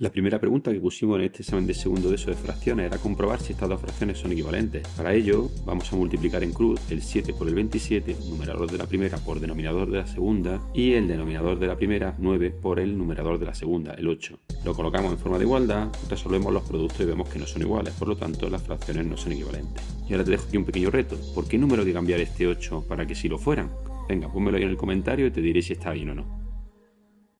La primera pregunta que pusimos en este examen de segundo de eso de fracciones era comprobar si estas dos fracciones son equivalentes. Para ello, vamos a multiplicar en cruz el 7 por el 27, numerador de la primera por denominador de la segunda, y el denominador de la primera, 9, por el numerador de la segunda, el 8. Lo colocamos en forma de igualdad, resolvemos los productos y vemos que no son iguales, por lo tanto las fracciones no son equivalentes. Y ahora te dejo aquí un pequeño reto. ¿Por qué número hay que cambiar este 8 para que si lo fueran? Venga, pónmelo ahí en el comentario y te diré si está bien o no.